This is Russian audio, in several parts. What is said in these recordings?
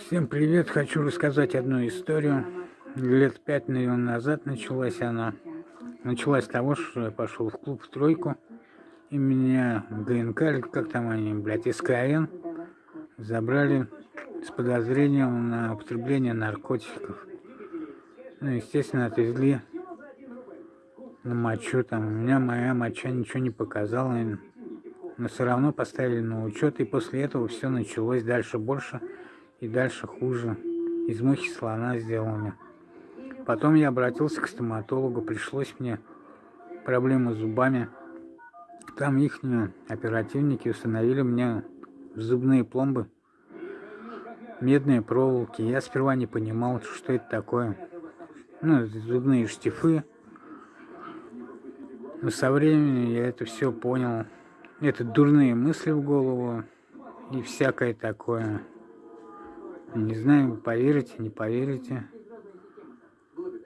Всем привет! Хочу рассказать одну историю. Лет пять, наверное, назад началась она. Началась с того, что я пошел в клуб в тройку, и меня ГНК, или как там они, блядь, СКН, забрали с подозрением на употребление наркотиков. Ну, естественно, отвезли на мочу, там, у меня моя моча ничего не показала, но все равно поставили на учет, и после этого все началось дальше больше и дальше хуже. Из мухи слона сделали. Потом я обратился к стоматологу, пришлось мне проблемы с зубами. Там их оперативники установили мне зубные пломбы, медные проволоки. Я сперва не понимал, что это такое. Ну, зубные штифы. Но со временем я это все понял. Это дурные мысли в голову и всякое такое. Не знаю, поверите, не поверите.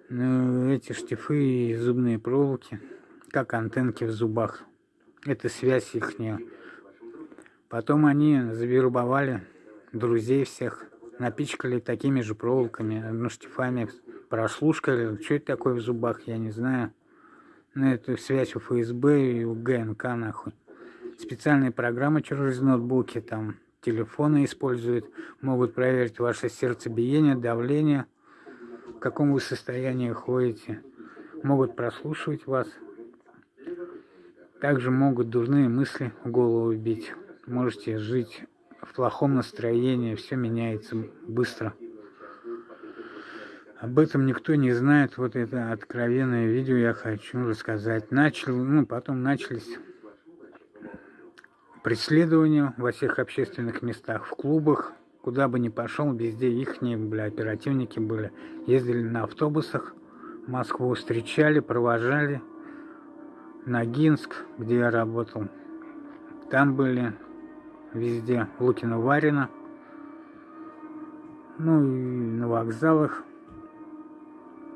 Но эти штифы и зубные проволоки, как антенки в зубах. Это связь их. Потом они завербовали друзей всех, напичкали такими же проволоками, ну, штифами, прослушкали. Что это такое в зубах, я не знаю. Но это связь у ФСБ и у ГНК, нахуй. Специальные программы через ноутбуки, там, телефоны используют, могут проверить ваше сердцебиение, давление, в каком вы состоянии ходите, могут прослушивать вас. Также могут дурные мысли в голову бить. Можете жить в плохом настроении, все меняется быстро. Об этом никто не знает. Вот это откровенное видео я хочу рассказать. Начал, ну, потом начались преследования во всех общественных местах, в клубах, куда бы ни пошел, везде их, бля, оперативники были. Ездили на автобусах, Москву встречали, провожали. Ногинск, где я работал, там были везде, Лукино-Варина, ну и на вокзалах,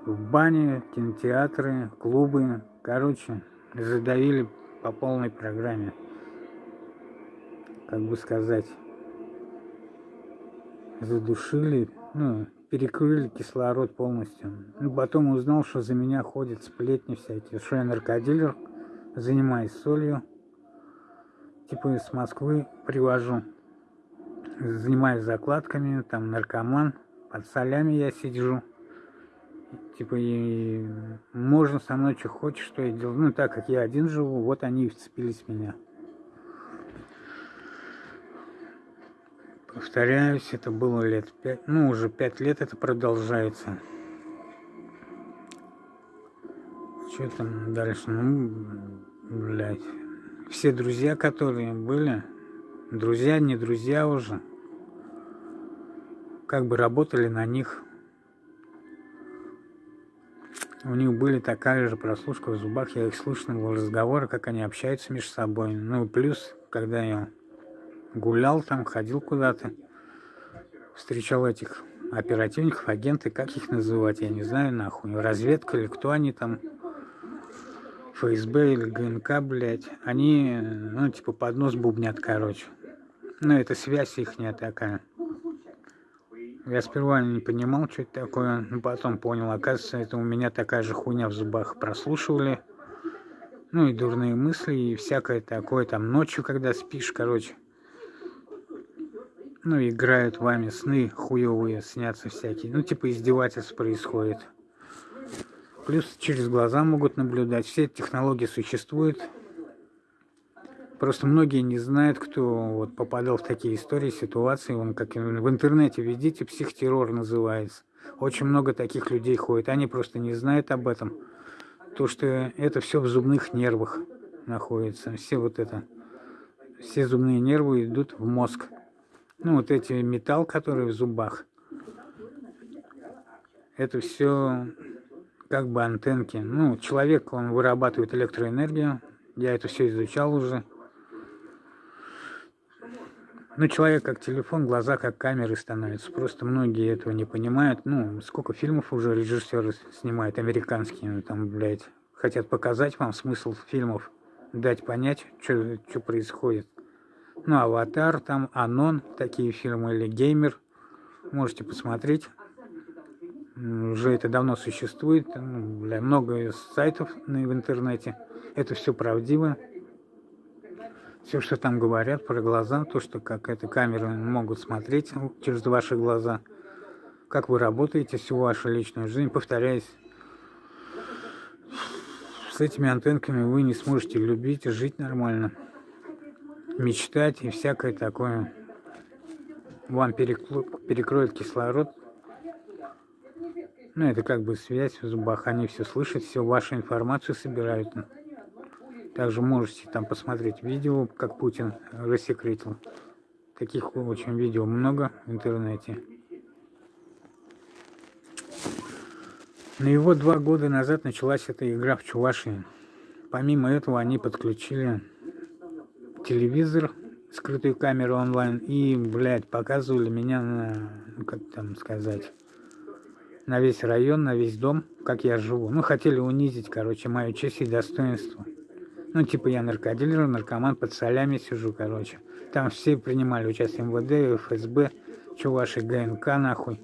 в бане, кинотеатры, клубы, короче, задавили по полной программе как бы сказать, задушили, ну, перекрыли кислород полностью. Ну, потом узнал, что за меня ходят сплетни всякие, что я наркодилер, занимаюсь солью, типа из Москвы привожу, занимаюсь закладками, там наркоман, под солями я сижу. Типа, и можно со мной что хочешь, что я делаю. Ну, так как я один живу, вот они и вцепились в меня. Повторяюсь, это было лет пять, ну уже пять лет это продолжается. Что там дальше? Ну, блядь. Все друзья, которые были, друзья, не друзья уже, как бы работали на них. У них были такая же прослушка в зубах, я их слышал разговоры, как они общаются между собой. Ну, плюс, когда я гулял там, ходил куда-то, встречал этих оперативников, агенты, как их называть, я не знаю, нахуй, разведка или кто они там, ФСБ или ГНК, блядь, они, ну, типа, под нос бубнят, короче. Ну, это связь их такая. Я сперва не понимал, что это такое, но потом понял, оказывается, это у меня такая же хуйня в зубах. Прослушивали. Ну и дурные мысли, и всякое такое, там, ночью, когда спишь, короче ну, играют вами сны хуевые, снятся всякие. Ну, типа издевательств происходит. Плюс через глаза могут наблюдать. Все эти технологии существуют. Просто многие не знают, кто вот попадал в такие истории, ситуации. Вон, как в интернете видите, психтеррор называется. Очень много таких людей ходит. Они просто не знают об этом. То, что это все в зубных нервах находится. Все вот это. Все зубные нервы идут в мозг ну, вот эти металл, который в зубах, это все как бы антенки. Ну, человек, он вырабатывает электроэнергию, я это все изучал уже. Ну, человек как телефон, глаза как камеры становятся. Просто многие этого не понимают. Ну, сколько фильмов уже режиссеры снимают, американские, ну, там, блядь, хотят показать вам смысл фильмов, дать понять, что происходит Ну, «Аватар», там «Анон», такие фильмы, или «Геймер». Можете посмотреть. Уже это давно существует. Бля, много сайтов в интернете. Это все правдиво. Все, что там говорят про глаза, то, что как эта камера могут смотреть через ваши глаза, как вы работаете всю вашу личную жизнь, повторяясь, с этими антенками вы не сможете любить, жить нормально мечтать и всякое такое. Вам перекроет кислород. Ну, это как бы связь в зубах. Они все слышат, все вашу информацию собирают. Также можете там посмотреть видео, как Путин рассекретил. Таких очень видео много в интернете. Но его два года назад началась эта игра в Чувашии. Помимо этого они подключили телевизор, скрытую камеру онлайн и, блядь, показывали меня на, ну, как там сказать, на весь район, на весь дом, как я живу. Ну, хотели унизить, короче, мою честь и достоинство. Ну, типа я наркодилер, наркоман, под солями сижу, короче. Там все принимали участие МВД, ФСБ, чуваши, ГНК, нахуй.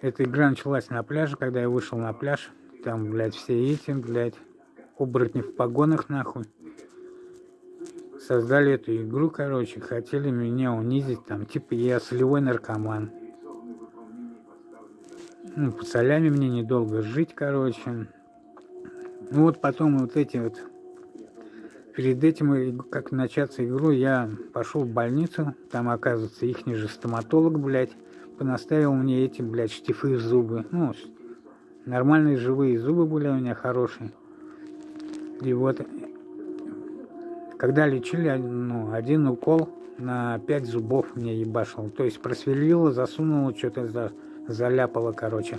Эта игра началась на пляже, когда я вышел на пляж. Там, блядь, все эти, блядь, оборотни в погонах, нахуй создали эту игру, короче, хотели меня унизить, там, типа я солевой наркоман. Ну, по солями мне недолго жить, короче. Ну вот потом вот эти вот, перед этим, как начаться игру, я пошел в больницу, там, оказывается, их же стоматолог, блядь, понаставил мне эти, блядь, штифы зубы. Ну, нормальные живые зубы были у меня хорошие. И вот когда лечили, ну, один укол на пять зубов мне ебашил. То есть просверлило, засунуло, что-то за, заляпало, короче.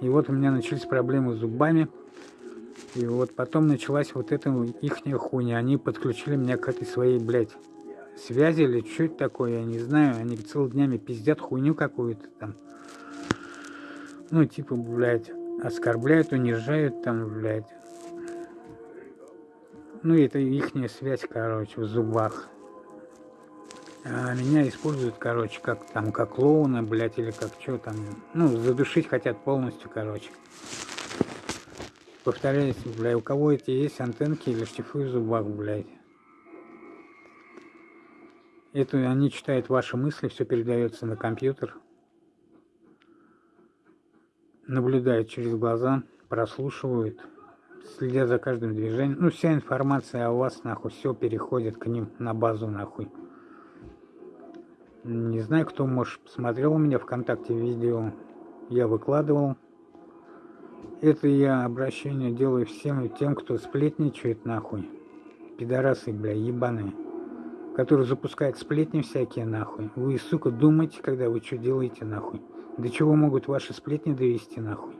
И вот у меня начались проблемы с зубами. И вот потом началась вот эта ихняя хуйня. Они подключили меня к этой своей, блядь, связи или что это такое, я не знаю. Они целыми днями пиздят хуйню какую-то там. Ну, типа, блядь, оскорбляют, унижают там, блядь. Ну, это ихняя связь, короче, в зубах. А меня используют, короче, как там, как клоуна, блядь, или как что там. Ну, задушить хотят полностью, короче. Повторяюсь, блядь, у кого эти есть антенки или штифы в зубах, блядь. Это они читают ваши мысли, все передается на компьютер. Наблюдают через глаза, прослушивают следят за каждым движением. Ну, вся информация о вас, нахуй, все переходит к ним на базу, нахуй. Не знаю, кто, может, посмотрел у меня ВКонтакте видео. Я выкладывал. Это я обращение делаю всем тем, кто сплетничает, нахуй. Пидорасы, бля, ебаные. Которые запускают сплетни всякие, нахуй. Вы, сука, думаете, когда вы что делаете, нахуй. До чего могут ваши сплетни довести, нахуй.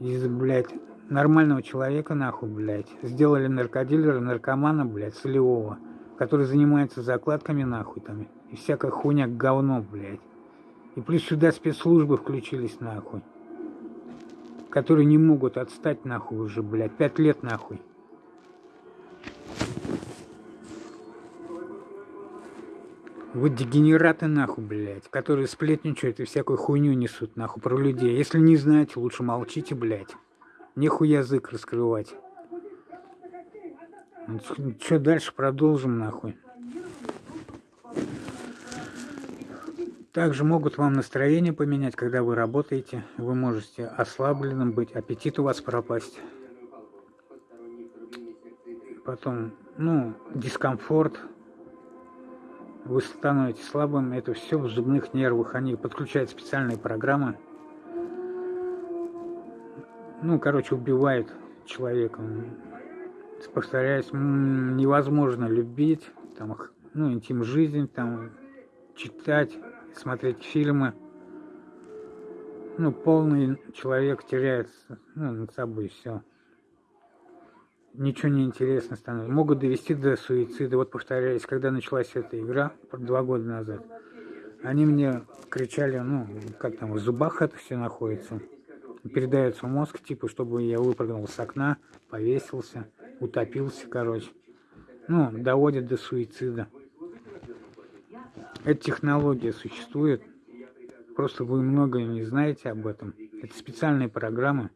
Из, блядь, нормального человека, нахуй, блядь. Сделали наркодилера, наркомана, блядь, солевого, который занимается закладками, нахуй, там, и всякая хуйня говно, блядь. И плюс сюда спецслужбы включились, нахуй. Которые не могут отстать, нахуй, уже, блядь, пять лет, нахуй. Вот дегенераты нахуй, блядь, которые сплетничают и всякую хуйню несут нахуй про людей. Если не знаете, лучше молчите, блядь. Нехуй язык раскрывать. Что дальше продолжим нахуй. Также могут вам настроение поменять, когда вы работаете. Вы можете ослабленным быть, аппетит у вас пропасть. Потом, ну, дискомфорт. Вы становитесь слабым. Это все в зубных нервах. Они подключают специальные программы ну, короче, убивает человека. Повторяюсь, невозможно любить, там, ну, интим жизнь, там, читать, смотреть фильмы. Ну, полный человек теряется, ну, над собой все. Ничего не интересно становится. Могут довести до суицида. Вот повторяюсь, когда началась эта игра, два года назад, они мне кричали, ну, как там, в зубах это все находится передается в мозг, типа, чтобы я выпрыгнул с окна, повесился, утопился, короче. ну, доводит до суицида. Эта технология существует, просто вы многое не знаете об этом. Это специальные программы.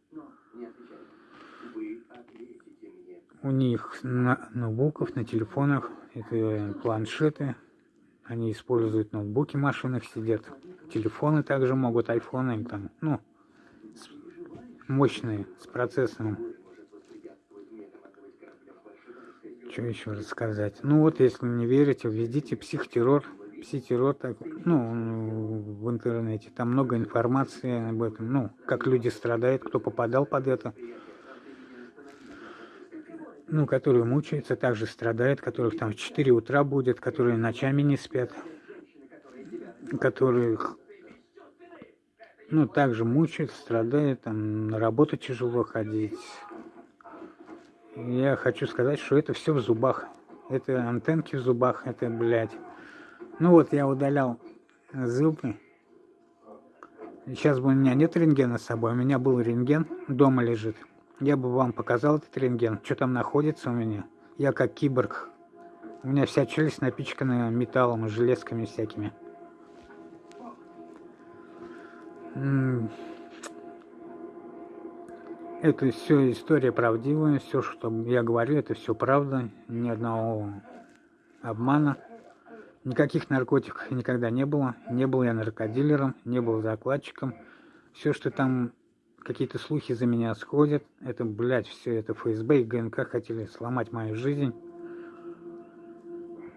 У них на ноутбуках, на телефонах, это планшеты, они используют ноутбуки машинах, сидят. Телефоны также могут, айфоны, там, ну, мощные, с процессором. Что еще рассказать? Ну вот, если не верите, введите психотеррор, психотеррор, так, ну, в интернете. Там много информации об этом, ну, как люди страдают, кто попадал под это. Ну, которые мучаются, также страдают, которых там в 4 утра будет, которые ночами не спят, которых ну, также мучают, страдают, там, на работу тяжело ходить, я хочу сказать, что это все в зубах. Это антенки в зубах, это, блядь. Ну вот, я удалял зубы. Сейчас бы у меня нет рентгена с собой, у меня был рентген, дома лежит. Я бы вам показал этот рентген, что там находится у меня. Я как киборг. У меня вся челюсть напичкана металлом и железками всякими. Это все история правдивая, все, что я говорю, это все правда, ни одного обмана. Никаких наркотиков никогда не было. Не был я наркодилером, не был закладчиком. Все, что там какие-то слухи за меня сходят, это, блядь, все это ФСБ и ГНК хотели сломать мою жизнь.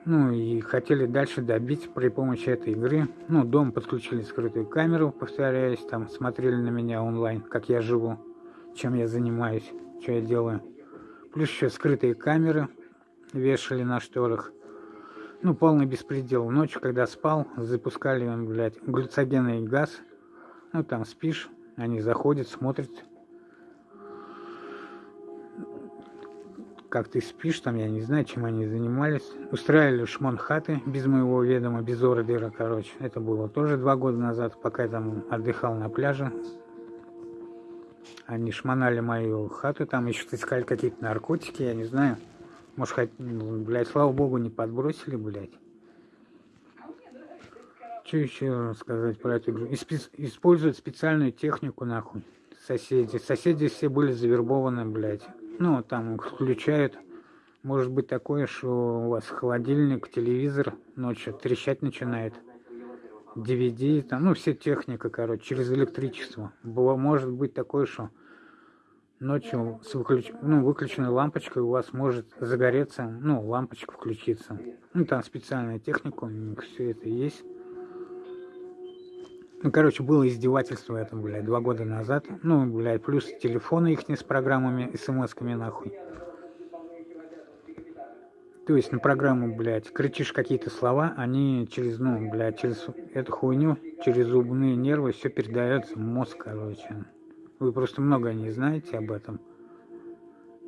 Ну и хотели дальше добить при помощи этой игры. Ну, дом подключили скрытую камеру, повторяюсь, там смотрели на меня онлайн, как я живу чем я занимаюсь, что я делаю. Плюс еще скрытые камеры вешали на шторах. Ну, полный беспредел. Ночью, когда спал, запускали, блядь, глюцогенный газ. Ну, там спишь, они заходят, смотрят, как ты спишь, там, я не знаю, чем они занимались. Устраивали шмон хаты без моего ведома, без ордера, короче. Это было тоже два года назад, пока я там отдыхал на пляже они шмонали мою хату, там еще искали какие-то наркотики, я не знаю. Может, хоть, ну, блядь, слава богу, не подбросили, блядь. Что еще сказать про эту игру? Используют специальную технику, нахуй, соседи. Соседи все были завербованы, блядь. Ну, там включают. Может быть такое, что у вас холодильник, телевизор ночью трещать начинает. DVD, там, ну, все техника, короче, через электричество. Было, может быть такое, что ночью с выключ... ну, выключенной лампочкой у вас может загореться, ну, лампочка включиться. Ну, там специальная техника, у них все это есть. Ну, короче, было издевательство это, блядь, два года назад. Ну, блядь, плюс телефоны их не с программами, смс-ками, нахуй. То есть на программу, блядь, кричишь какие-то слова, они через, ну, блядь, через эту хуйню, через зубные нервы все передается в мозг, короче. Вы просто много не знаете об этом.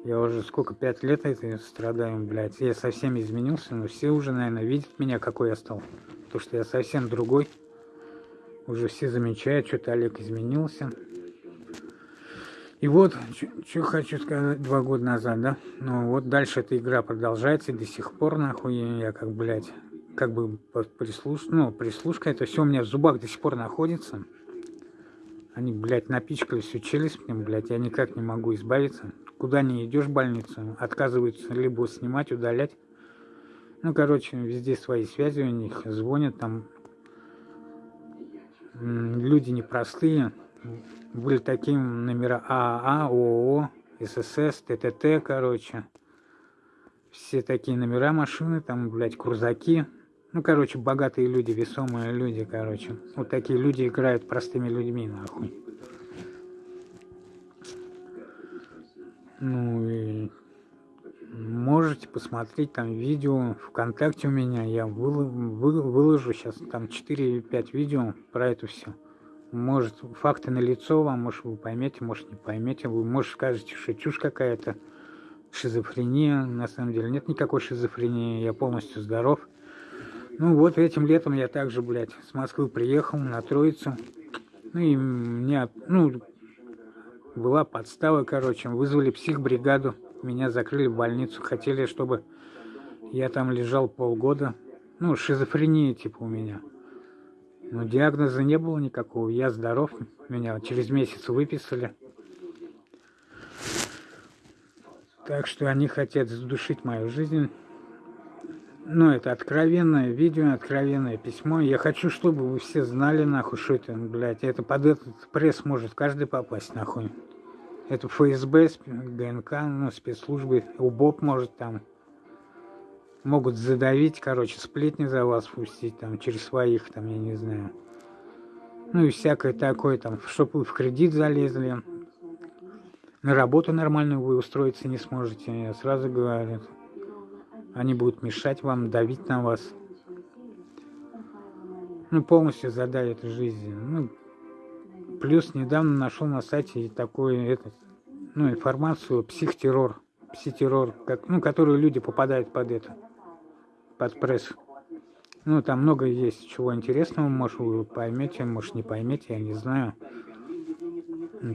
Я уже сколько, пять лет это страдаю, блядь. Я совсем изменился, но все уже, наверное, видят меня, какой я стал. То, что я совсем другой. Уже все замечают, что-то Олег изменился. И вот, что хочу сказать, два года назад, да? Ну вот дальше эта игра продолжается, и до сих пор, нахуй, я как, блядь, как бы прислуш... ну, прислушка, это все у меня в зубах до сих пор находится. Они, блядь, напичкали всю челюсть мне, блядь, я никак не могу избавиться. Куда не идешь в больницу, отказываются либо снимать, удалять. Ну, короче, везде свои связи у них, звонят там. Люди непростые, были такие номера АА, ООО, ССС, ТТТ, короче. Все такие номера машины, там, блядь, крузаки. Ну, короче, богатые люди, весомые люди, короче. Вот такие люди играют простыми людьми, нахуй. Ну и можете посмотреть там видео ВКонтакте у меня. Я выложу сейчас там 4-5 видео про это все. Может, факты на лицо вам, может, вы поймете, может, не поймете. Вы, может, скажете, что чушь какая-то, шизофрения. На самом деле нет никакой шизофрении, я полностью здоров. Ну вот, этим летом я также, блядь, с Москвы приехал на Троицу. Ну и меня, ну, была подстава, короче, вызвали психбригаду. Меня закрыли в больницу, хотели, чтобы Я там лежал полгода. Ну, шизофрения типа у меня. Но диагноза не было никакого. Я здоров. Меня через месяц выписали. Так что они хотят задушить мою жизнь. Ну, это откровенное видео, откровенное письмо. Я хочу, чтобы вы все знали, нахуй, что это, блядь. Это под этот пресс может каждый попасть, нахуй. Это ФСБ, ГНК, ну, спецслужбы, УБОП может там. Могут задавить, короче, сплетни за вас пустить, там, через своих, там, я не знаю. Ну и всякое такое, там, чтобы вы в кредит залезли. На работу нормальную вы устроиться не сможете, я сразу говорю. Они будут мешать вам, давить на вас. Ну, полностью задавят жизнь. Ну, Плюс недавно нашел на сайте такую этот, ну, информацию психтеррор, психтеррор, как, ну, которую люди попадают под это, под пресс. Ну, там много есть чего интересного, может, вы поймете, может, не поймете, я не знаю.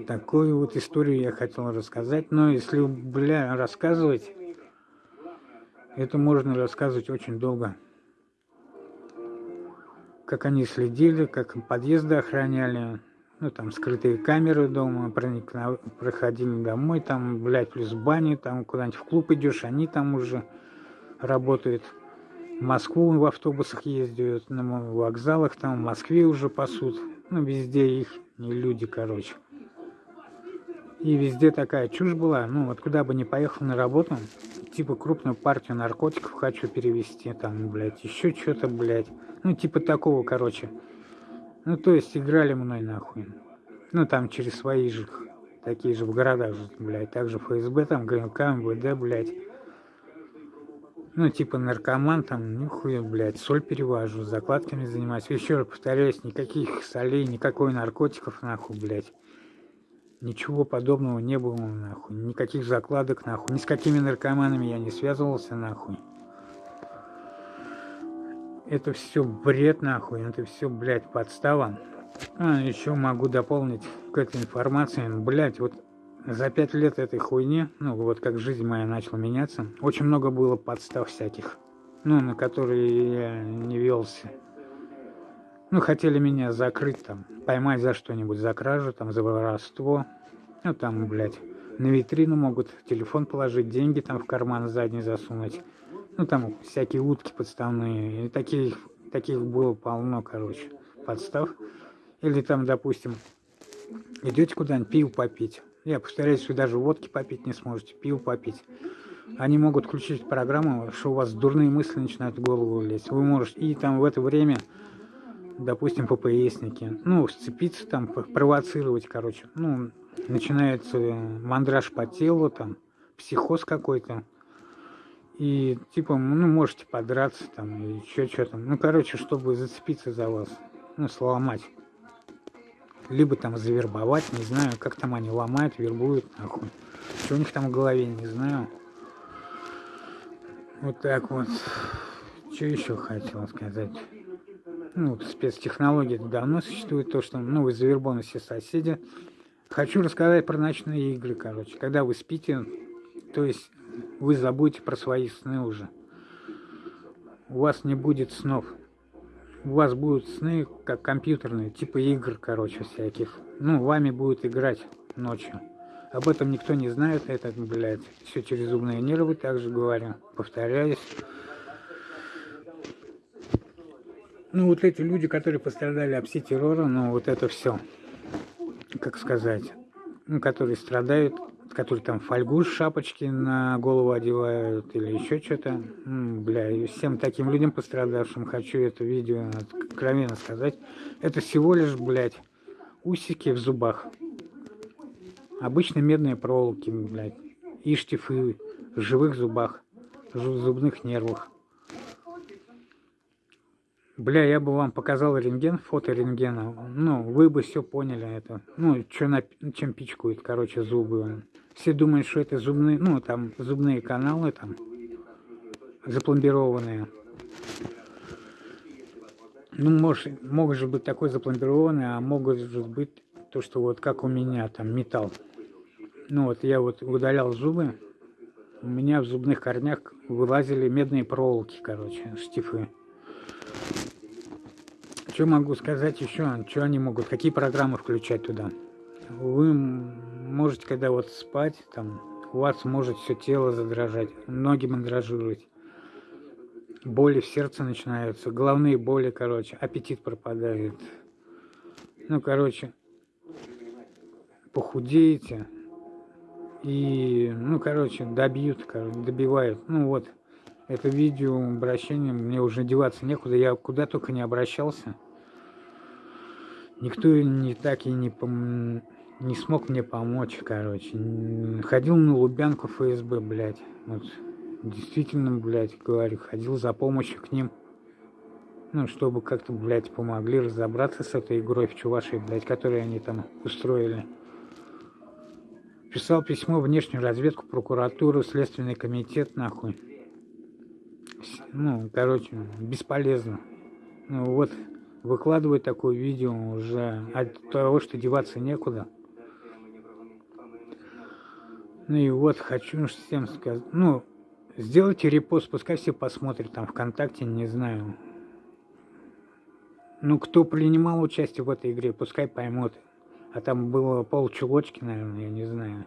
Такую вот историю я хотел рассказать, но если, бля, рассказывать, это можно рассказывать очень долго. Как они следили, как подъезды охраняли, ну, там, скрытые камеры дома, проникна... проходили домой, там, блядь, плюс бани, там, куда-нибудь в клуб идешь, они там уже работают. В Москву в автобусах ездят, на вокзалах, там, в Москве уже пасут. Ну, везде их не люди, короче. И везде такая чушь была. Ну, вот куда бы ни поехал на работу, типа крупную партию наркотиков хочу перевести, там, блядь, еще что-то, блядь. Ну, типа такого, короче. Ну, то есть играли мной нахуй. Ну, там через свои же, такие же в городах же, блядь. Также ФСБ, там, ГНК, МВД, блядь. Ну, типа наркоман, там, нихуя, блядь, соль перевожу, закладками занимаюсь. Еще раз повторяюсь, никаких солей, никакой наркотиков, нахуй, блядь. Ничего подобного не было, нахуй. Никаких закладок, нахуй. Ни с какими наркоманами я не связывался, нахуй. Это все бред нахуй, это все, блядь, подстава. А, еще могу дополнить к этой информации. Блядь, вот за пять лет этой хуйни, ну вот как жизнь моя начала меняться, очень много было подстав всяких, ну, на которые я не велся. Ну, хотели меня закрыть там, поймать за что-нибудь, за кражу, там, за воровство. Ну, там, блядь, на витрину могут телефон положить, деньги там в карман задний засунуть. Ну, там всякие утки подставные. И таких, таких было полно, короче, подстав. Или там, допустим, идете куда-нибудь пиво попить. Я повторяюсь, вы даже водки попить не сможете, пиво попить. Они могут включить программу, что у вас дурные мысли начинают в голову лезть. Вы можете, и там в это время, допустим, ППСники, ну, сцепиться там, провоцировать, короче. Ну, начинается мандраж по телу, там, психоз какой-то. И типа, ну, можете подраться там или еще что-то. Ну, короче, чтобы зацепиться за вас, ну, сломать. Либо там завербовать, не знаю, как там они ломают, вербуют, нахуй. Что у них там в голове, не знаю. Вот так вот. Что еще хотел сказать? Ну, спецтехнологии давно существует, то, что, ну, вы завербованы все соседи. Хочу рассказать про ночные игры, короче. Когда вы спите, то есть вы забудете про свои сны уже. У вас не будет снов. У вас будут сны, как компьютерные, типа игр, короче, всяких. Ну, вами будут играть ночью. Об этом никто не знает, это, блядь, все через умные нервы, также говорю, повторяюсь. Ну, вот эти люди, которые пострадали от пси-террора, ну, вот это все, как сказать, ну, которые страдают которые там фольгу шапочки на голову одевают или еще что-то. Бля, и всем таким людям пострадавшим хочу это видео откровенно сказать. Это всего лишь, блядь, усики в зубах. Обычные медные проволоки, блядь. И штифы в живых зубах, в зубных нервах. Бля, я бы вам показал рентген, фото рентгена. Ну, вы бы все поняли это. Ну, что на, чем пичкают, короче, зубы. Все думают, что это зубные, ну, там, зубные каналы, там, запломбированные. Ну, может, же быть такой запломбированный, а могут же быть то, что вот как у меня, там, металл. Ну, вот я вот удалял зубы, у меня в зубных корнях вылазили медные проволоки, короче, штифы. Что могу сказать еще? Что они могут? Какие программы включать туда? Вы можете, когда вот спать, там, у вас может все тело задрожать, ноги мандражировать, боли в сердце начинаются, головные боли, короче, аппетит пропадает. Ну, короче, похудеете и, ну, короче, добьют, короче, добивают. Ну, вот, это видео обращение, мне уже деваться некуда, я куда только не обращался. Никто не так и не, пом... не смог мне помочь, короче. Ходил на Лубянку ФСБ, блядь. Вот. Действительно, блядь, говорю, ходил за помощью к ним. Ну, чтобы как-то, блядь, помогли разобраться с этой игрой в Чувашии, блядь, которую они там устроили. Писал письмо внешнюю разведку, прокуратуру, следственный комитет, нахуй. Ну, короче, бесполезно. Ну, вот, выкладывать такое видео уже от того, что деваться некуда. Ну и вот, хочу всем сказать, ну, сделайте репост, пускай все посмотрят там ВКонтакте, не знаю. Ну, кто принимал участие в этой игре, пускай поймут. А там было полчулочки, наверное, я не знаю.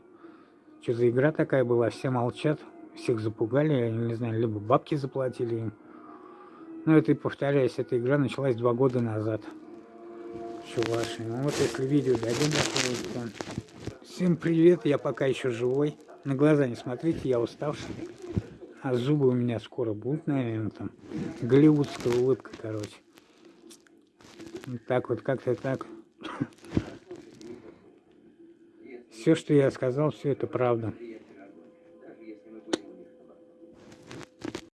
Что за игра такая была, все молчат, всех запугали, я не знаю, либо бабки заплатили им. Ну, это и повторяюсь, эта игра началась два года назад. Чуваши. Ну вот если видео дойдем до Всем привет, я пока еще живой. На глаза не смотрите, я уставший. А зубы у меня скоро будут, наверное, там. Голливудская улыбка, короче. Вот так вот, как-то так. Все, что я сказал, все это правда.